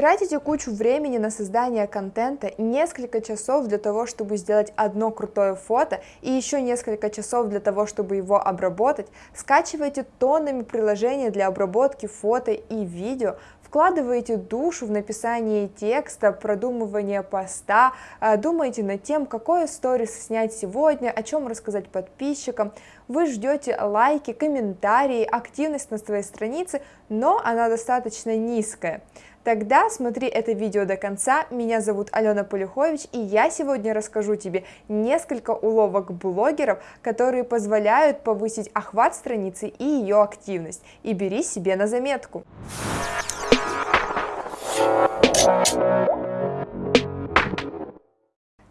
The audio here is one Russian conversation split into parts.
Тратите кучу времени на создание контента, несколько часов для того, чтобы сделать одно крутое фото и еще несколько часов для того, чтобы его обработать, скачиваете тоннами приложения для обработки фото и видео, вкладываете душу в написание текста, продумывание поста, а, думаете над тем, какое сторис снять сегодня, о чем рассказать подписчикам, вы ждете лайки, комментарии, активность на своей странице, но она достаточно низкая. Тогда смотри это видео до конца, меня зовут Алена Полюхович, и я сегодня расскажу тебе несколько уловок блогеров, которые позволяют повысить охват страницы и ее активность, и бери себе на заметку.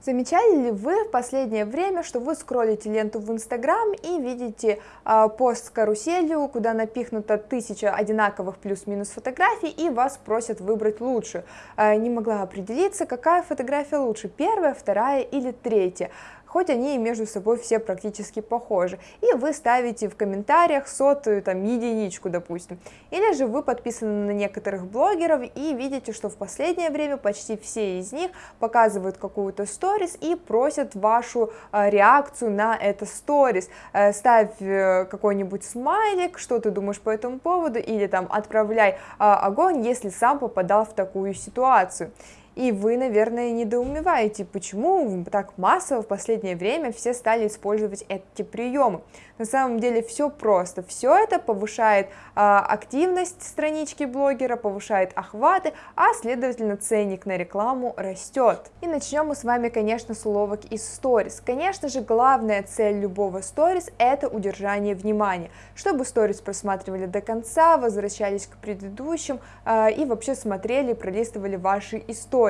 Замечали ли вы в последнее время, что вы скроллите ленту в Инстаграм и видите э, пост с каруселью, куда напихнуто тысяча одинаковых плюс-минус фотографий, и вас просят выбрать лучшую? Э, не могла определиться, какая фотография лучше, первая, вторая или третья хоть они и между собой все практически похожи, и вы ставите в комментариях сотую там единичку, допустим. Или же вы подписаны на некоторых блогеров и видите, что в последнее время почти все из них показывают какую-то сторис и просят вашу э, реакцию на это сторис. Э, ставь э, какой-нибудь смайлик, что ты думаешь по этому поводу, или там отправляй огонь, если сам попадал в такую ситуацию. И вы, наверное, недоумеваете, почему так массово в последнее время все стали использовать эти приемы. На самом деле все просто. Все это повышает а, активность странички блогера, повышает охваты, а следовательно ценник на рекламу растет. И начнем мы с вами, конечно, с уловок из сторис. Конечно же, главная цель любого сторис это удержание внимания, чтобы сторис просматривали до конца, возвращались к предыдущим а, и вообще смотрели, пролистывали ваши истории.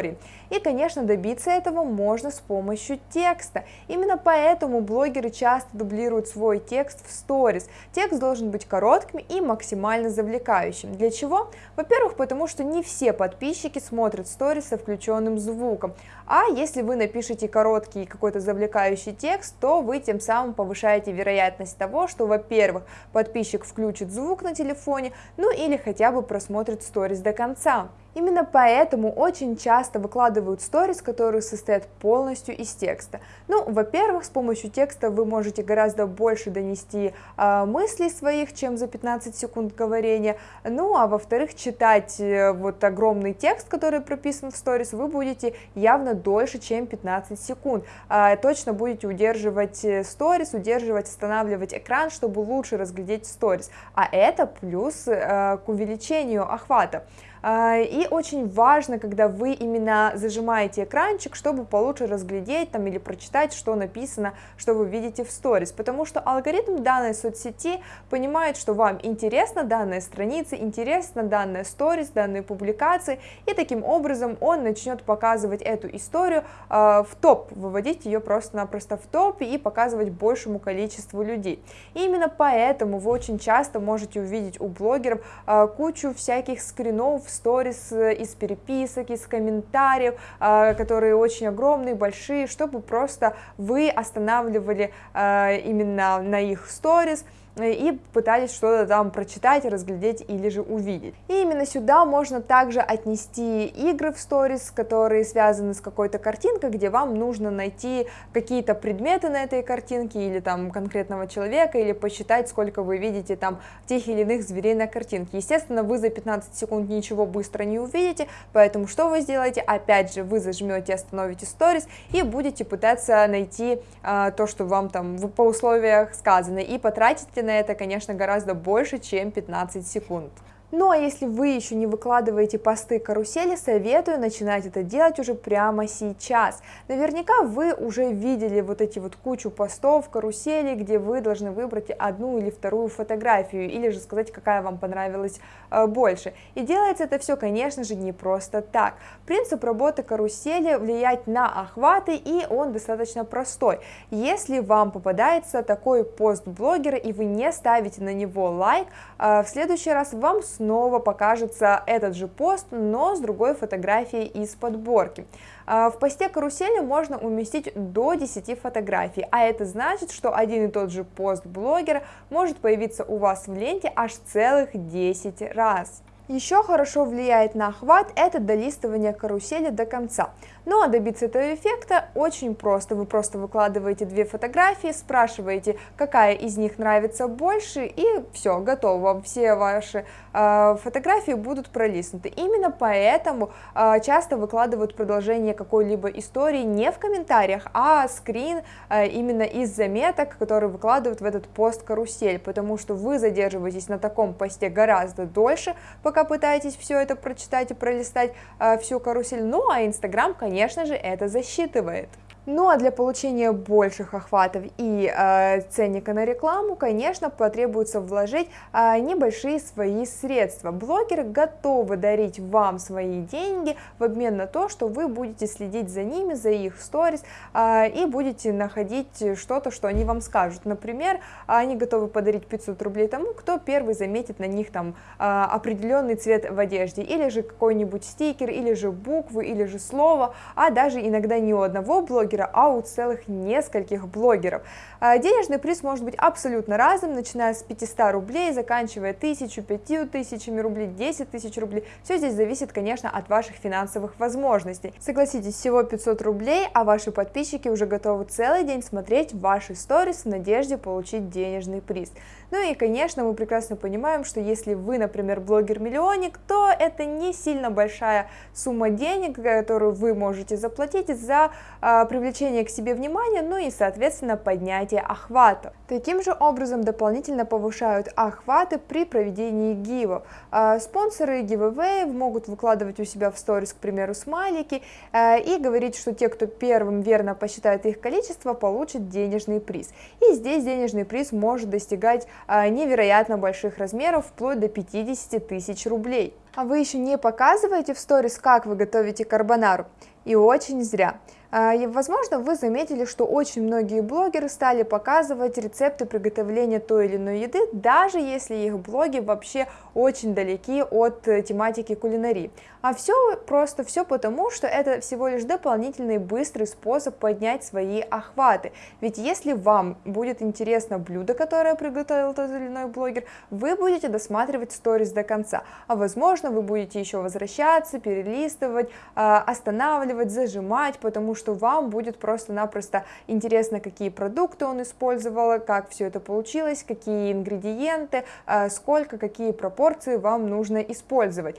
И, конечно, добиться этого можно с помощью текста. Именно поэтому блогеры часто дублируют свой текст в сторис. Текст должен быть коротким и максимально завлекающим. Для чего? Во-первых, потому что не все подписчики смотрят сторис со включенным звуком, а если вы напишете короткий какой-то завлекающий текст, то вы тем самым повышаете вероятность того, что, во-первых, подписчик включит звук на телефоне, ну или хотя бы просмотрит сторис до конца. Именно поэтому очень часто выкладывают сторис, которые состоят полностью из текста. Ну, во-первых, с помощью текста вы можете гораздо больше донести э, мыслей своих, чем за 15 секунд говорения. Ну, а во-вторых, читать э, вот огромный текст, который прописан в сторис, вы будете явно дольше, чем 15 секунд. Э, точно будете удерживать э, сторис, удерживать, останавливать экран, чтобы лучше разглядеть сторис. А это плюс э, к увеличению охвата. А, и очень важно, когда вы именно зажимаете экранчик, чтобы получше разглядеть там или прочитать, что написано, что вы видите в сторис, потому что алгоритм данной соцсети понимает, что вам интересна данная страница, интересна данная сторис, данные публикации, и таким образом он начнет показывать эту историю э, в топ, выводить ее просто-напросто в топ и показывать большему количеству людей. И именно поэтому вы очень часто можете увидеть у блогеров э, кучу всяких скринов, сторис э, из переписок, из комментариев, э, которые очень огромные, большие, чтобы просто вы останавливали э, именно на их сторис, и пытались что-то там прочитать, разглядеть или же увидеть. И именно сюда можно также отнести игры в сторис, которые связаны с какой-то картинкой, где вам нужно найти какие-то предметы на этой картинке или там конкретного человека, или посчитать, сколько вы видите там тех или иных зверей на картинке. Естественно, вы за 15 секунд ничего быстро не увидите, поэтому что вы сделаете? Опять же, вы зажмете, остановите сторис и будете пытаться найти а, то, что вам там по условиях сказано, и потратите на это, конечно, гораздо больше, чем 15 секунд. Ну а если вы еще не выкладываете посты карусели, советую начинать это делать уже прямо сейчас. Наверняка вы уже видели вот эти вот кучу постов карусели, где вы должны выбрать одну или вторую фотографию, или же сказать, какая вам понравилась э, больше. И делается это все, конечно же, не просто так. Принцип работы карусели влияет на охваты, и он достаточно простой. Если вам попадается такой пост блогера, и вы не ставите на него лайк, э, в следующий раз вам снова покажется этот же пост, но с другой фотографией из подборки. А, в посте карусели можно уместить до 10 фотографий, а это значит, что один и тот же пост блогера может появиться у вас в ленте аж целых 10 раз. Еще хорошо влияет на охват это долистывание карусели до конца. Ну а добиться этого эффекта очень просто. Вы просто выкладываете две фотографии, спрашиваете, какая из них нравится больше, и все, готово. Все ваши э, фотографии будут пролистнуты. Именно поэтому э, часто выкладывают продолжение какой-либо истории не в комментариях, а скрин э, именно из заметок, которые выкладывают в этот пост карусель, потому что вы задерживаетесь на таком посте гораздо дольше, пока пытаетесь все это прочитать и пролистать э, всю карусель. Ну а Инстаграм, конечно же, это засчитывает. Ну а для получения больших охватов и э, ценника на рекламу, конечно, потребуется вложить э, небольшие свои средства. Блогеры готовы дарить вам свои деньги в обмен на то, что вы будете следить за ними, за их сторис э, и будете находить что-то, что они вам скажут. Например, они готовы подарить 500 рублей тому, кто первый заметит на них там э, определенный цвет в одежде, или же какой-нибудь стикер, или же буквы, или же слово, а даже иногда не у одного блогера, блогера, а у целых нескольких блогеров. А, денежный приз может быть абсолютно разным, начиная с 500 рублей, заканчивая 1000, 5000 рублей, 10 тысяч рублей. Все здесь зависит, конечно, от ваших финансовых возможностей. Согласитесь, всего 500 рублей, а ваши подписчики уже готовы целый день смотреть ваши сторис в надежде получить денежный приз. Ну и, конечно, мы прекрасно понимаем, что если вы, например, блогер-миллионник, то это не сильно большая сумма денег, которую вы можете заплатить за э, привлечение к себе внимания, ну и, соответственно, поднятие охвата. Таким же образом дополнительно повышают охваты при проведении гивов. Э, спонсоры giveaway могут выкладывать у себя в сторис, к примеру, смайлики э, и говорить, что те, кто первым верно посчитает их количество, получат денежный приз. И здесь денежный приз может достигать а, невероятно больших размеров, вплоть до 50 тысяч рублей. А вы еще не показываете в сторис, как вы готовите карбонару? И очень зря. А, возможно, вы заметили, что очень многие блогеры стали показывать рецепты приготовления той или иной еды, даже если их блоги вообще очень далеки от э, тематики кулинарии. А все просто все потому, что это всего лишь дополнительный быстрый способ поднять свои охваты. Ведь если вам будет интересно блюдо, которое приготовил тот или иной блогер, вы будете досматривать сторис до конца. А возможно, вы будете еще возвращаться, перелистывать, а, останавливать, зажимать, потому что вам будет просто-напросто интересно, какие продукты он использовал, как все это получилось, какие ингредиенты, а, сколько, какие пропорции вам нужно использовать.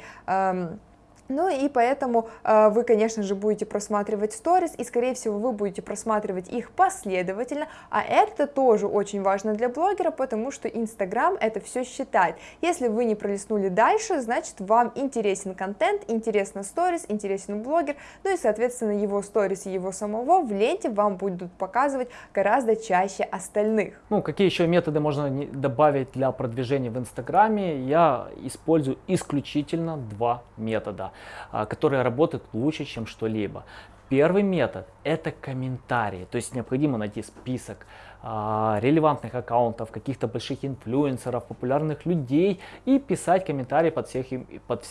Ну и поэтому э, вы, конечно же, будете просматривать сторис, и, скорее всего, вы будете просматривать их последовательно, а это тоже очень важно для блогера, потому что Инстаграм это все считает. Если вы не пролистнули дальше, значит, вам интересен контент, интересно сторис, интересен блогер, ну и, соответственно, его сторис и его самого в ленте вам будут показывать гораздо чаще остальных. Ну, какие еще методы можно добавить для продвижения в Инстаграме? Я использую исключительно два метода. А, которые работают лучше, чем что-либо. Первый метод – это комментарии, то есть необходимо найти список а, релевантных аккаунтов, каких-то больших инфлюенсеров, популярных людей и писать комментарии под, всех, под,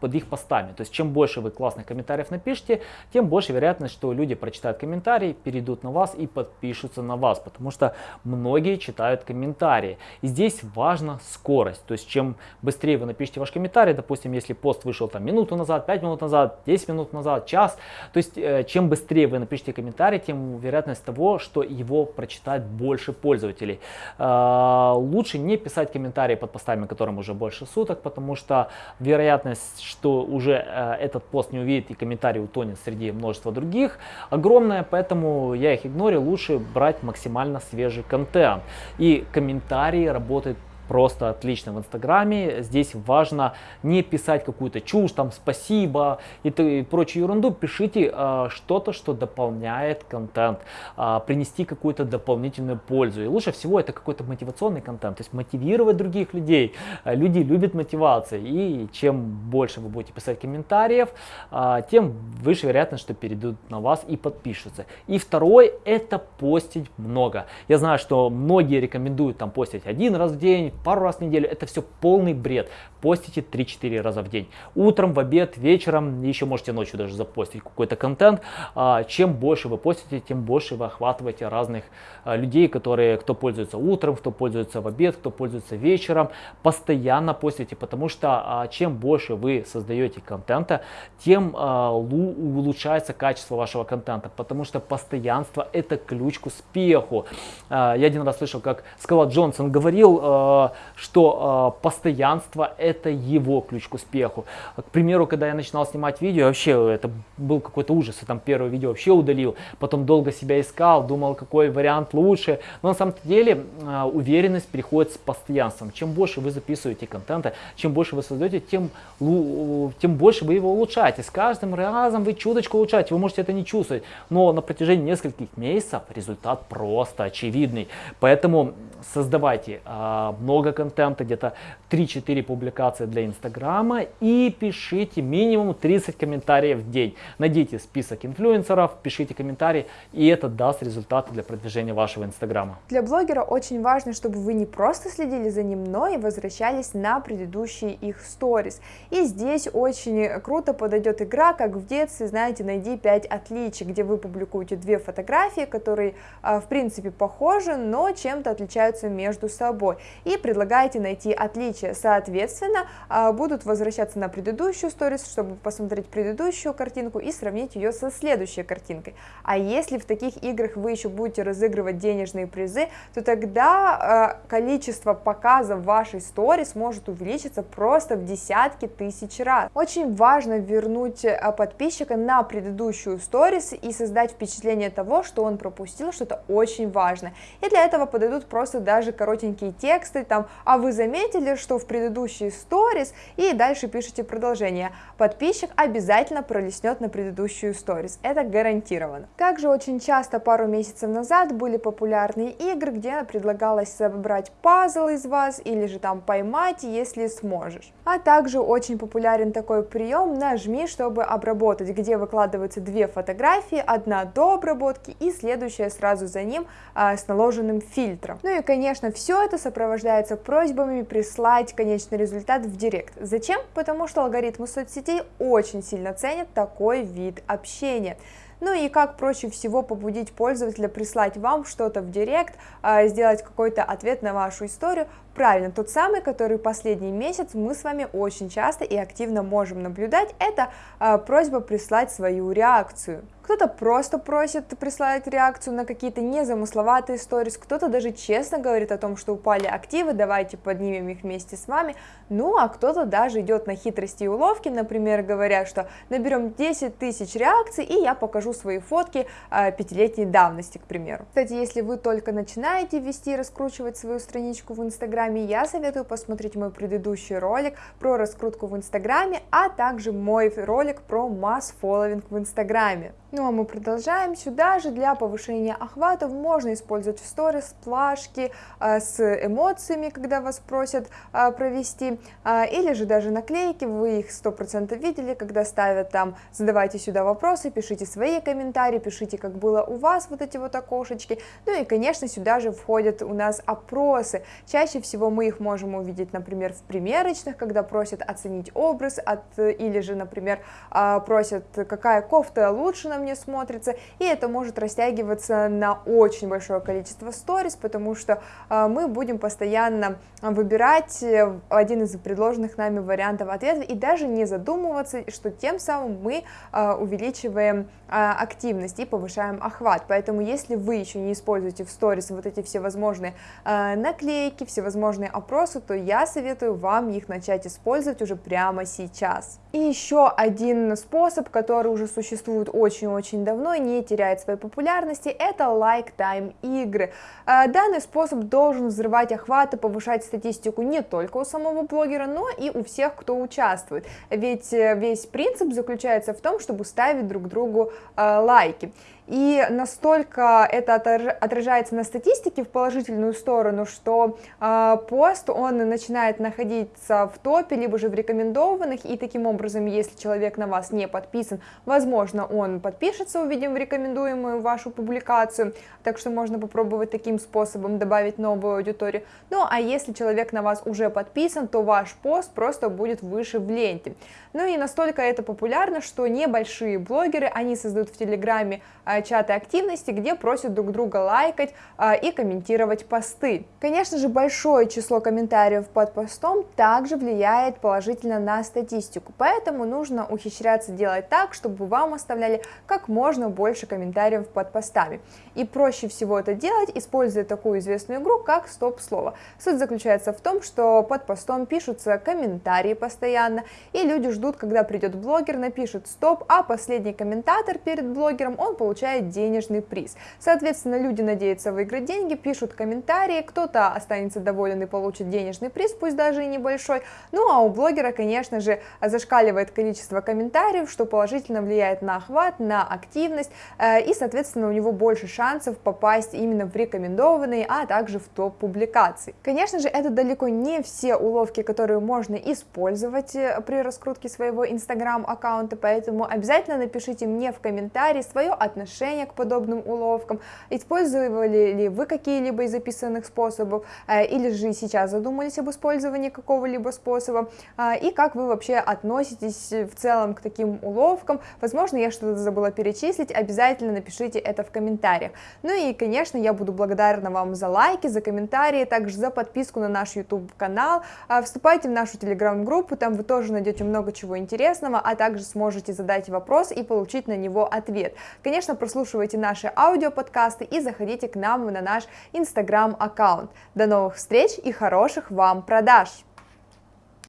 под их постами. То есть чем больше вы классных комментариев напишите, тем больше вероятность, что люди прочитают комментарии, перейдут на вас и подпишутся на вас, потому что многие читают комментарии. И здесь важна скорость, то есть чем быстрее вы напишите ваш комментарий, допустим, если пост вышел там минуту назад, 5 минут назад, 10 минут назад, час, то есть э, чем быстрее вы напишите комментарий, тем вероятность того, что его прочитают больше пользователей. А, лучше не писать комментарии под постами, которым уже больше суток, потому что вероятность, что уже э, этот пост не увидит и комментарий утонет среди множества других, огромная, поэтому я их игнорю, лучше брать максимально свежий контент. И комментарии работают просто отлично в Инстаграме. Здесь важно не писать какую-то чушь, там спасибо и, и прочую ерунду. Пишите э, что-то, что дополняет контент, э, принести какую-то дополнительную пользу. И лучше всего это какой-то мотивационный контент, то есть мотивировать других людей. Э, люди любят мотивации, и чем больше вы будете писать комментариев, э, тем выше вероятность, что перейдут на вас и подпишутся. И второй это постить много. Я знаю, что многие рекомендуют там постить один раз в день, пару раз в неделю, это все полный бред. Постите 3-4 раза в день. Утром, в обед, вечером, еще можете ночью даже запостить какой-то контент. А, чем больше вы постите, тем больше вы охватываете разных а, людей, которые, кто пользуется утром, кто пользуется в обед, кто пользуется вечером. Постоянно постите, потому что а, чем больше вы создаете контента, тем улучшается качество вашего контента, потому что постоянство это ключ к успеху. Я один раз слышал, как Скала Джонсон говорил, что постоянство это его ключ к успеху. К примеру, когда я начинал снимать видео, вообще это был какой-то ужас, я там первое видео вообще удалил, потом долго себя искал, думал, какой вариант лучше. Но на самом деле уверенность приходит с постоянством. Чем больше вы записываете контента, чем больше вы создаете, тем, тем больше вы его улучшаете. С каждым разом вы чуточку улучшаете, вы можете это не чувствовать, но на протяжении нескольких месяцев результат просто очевидный. Поэтому создавайте э, много контента, где-то 3-4 публикации для Инстаграма и пишите минимум 30 комментариев в день. Найдите список инфлюенсеров, пишите комментарии, и это даст результаты для продвижения вашего Инстаграма. Для блогера очень важно, чтобы вы не просто следили за ним, но и возвращались на предыдущие их сторис. И здесь очень круто подойдет игра, как в детстве, знаете, найди 5 отличий, где вы публикуете две фотографии, которые а, в принципе похожи, но чем-то отличаются между собой. И предлагаете найти отличия. Соответственно, а, будут возвращаться на предыдущую сторис, чтобы посмотреть предыдущую картинку и сравнить ее со следующей картинкой. А если в таких играх вы еще будете разыгрывать денежные призы, то тогда э, количество показов вашей сторис может увеличиться просто в десятки тысяч раз. Очень важно вернуть э, подписчика на предыдущую сторис и создать впечатление того, что он пропустил что-то очень важное. И для этого подойдут просто даже коротенькие тексты, там, а вы заметили, что в предыдущей сторис, и дальше пишите продолжение. Подписчик обязательно пролистнет на предыдущую сторис, это гарантированно. Также очень часто пару месяцев назад были популярные игры, где предлагалось собрать пазл из вас или же там поймать, если сможешь. А также очень популярен такой прием «нажми, чтобы обработать», где выкладываются две фотографии, одна до обработки и следующая сразу за ним а, с наложенным фильтром. Ну и конечно все это сопровождается просьбами прислать конечный результат в директ. Зачем? Потому что алгоритмы соцсетей очень сильно ценят такой вид общения. Ну и как проще всего побудить пользователя прислать вам что-то в директ, а, сделать какой-то ответ на вашу историю, Правильно, тот самый, который последний месяц мы с вами очень часто и активно можем наблюдать, это э, просьба прислать свою реакцию. Кто-то просто просит прислать реакцию на какие-то незамысловатые сторис, кто-то даже честно говорит о том, что упали активы, давайте поднимем их вместе с вами, ну а кто-то даже идет на хитрости и уловки, например, говоря, что наберем 10 тысяч реакций и я покажу свои фотки э, пятилетней давности, к примеру. Кстати, если вы только начинаете вести и раскручивать свою страничку в Инстаграме, я советую посмотреть мой предыдущий ролик про раскрутку в Инстаграме, а также мой ролик про масс-фолловинг в Инстаграме. Ну а мы продолжаем. Сюда же для повышения охватов можно использовать в сторис плашки а, с эмоциями, когда вас просят а, провести, а, или же даже наклейки, вы их 100% видели, когда ставят там «задавайте сюда вопросы», пишите свои комментарии, пишите, как было у вас вот эти вот окошечки. Ну и, конечно, сюда же входят у нас опросы. Чаще всего мы их можем увидеть, например, в примерочных, когда просят оценить образ, от, или же, например, просят, какая кофта лучше нам мне смотрится, и это может растягиваться на очень большое количество сторис, потому что э, мы будем постоянно выбирать э, один из предложенных нами вариантов ответа и даже не задумываться, что тем самым мы э, увеличиваем активность и повышаем охват. Поэтому если вы еще не используете в stories вот эти все возможные наклейки, всевозможные опросы, то я советую вам их начать использовать уже прямо сейчас. И еще один способ, который уже существует очень-очень давно и не теряет своей популярности, это лайк-тайм игры. А, данный способ должен взрывать охваты, повышать статистику не только у самого блогера, но и у всех, кто участвует. Ведь э, весь принцип заключается в том, чтобы ставить друг другу э, лайки. И настолько это отражается на статистике в положительную сторону, что э, пост, он начинает находиться в топе, либо же в рекомендованных, и таким образом, если человек на вас не подписан, возможно, он подпишется, увидим в рекомендуемую вашу публикацию, так что можно попробовать таким способом добавить новую аудиторию. Ну а если человек на вас уже подписан, то ваш пост просто будет выше в ленте. Ну и настолько это популярно, что небольшие блогеры, они создают в Телеграме а, чаты активности, где просят друг друга лайкать а, и комментировать посты. Конечно же, большое число комментариев под постом также влияет положительно на статистику, поэтому нужно ухищряться делать так, чтобы вам оставляли как можно больше комментариев под постами. И проще всего это делать, используя такую известную игру, как стоп-слово. Суть заключается в том, что под постом пишутся комментарии постоянно, и люди ждут, когда придет блогер, напишет стоп, а последний комментатор перед блогером, он получает денежный приз. Соответственно, люди надеются выиграть деньги, пишут комментарии, кто-то останется доволен и получит денежный приз, пусть даже и небольшой. Ну а у блогера, конечно же, зашкаливает количество комментариев, что положительно влияет на охват, на активность, э, и, соответственно, у него больше шансов попасть именно в рекомендованные, а также в топ публикаций. Конечно же, это далеко не все уловки, которые можно использовать э, при раскрутке своего инстаграм аккаунта, поэтому обязательно напишите мне в комментарии свое отношение к подобным уловкам, использовали ли вы какие-либо из записанных способов, э, или же сейчас задумались об использовании какого-либо способа, э, и как вы вообще относитесь в целом к таким уловкам, возможно, я что-то забыла перечислить, обязательно напишите это в комментариях. Ну и, конечно, я буду благодарна вам за лайки, за комментарии, также за подписку на наш YouTube канал, э, вступайте в нашу телеграм-группу, там вы тоже найдете много чего интересного, а также сможете задать вопрос и получить на него ответ. Конечно, прослушивайте наши аудиоподкасты и заходите к нам на наш инстаграм аккаунт. До новых встреч и хороших вам продаж!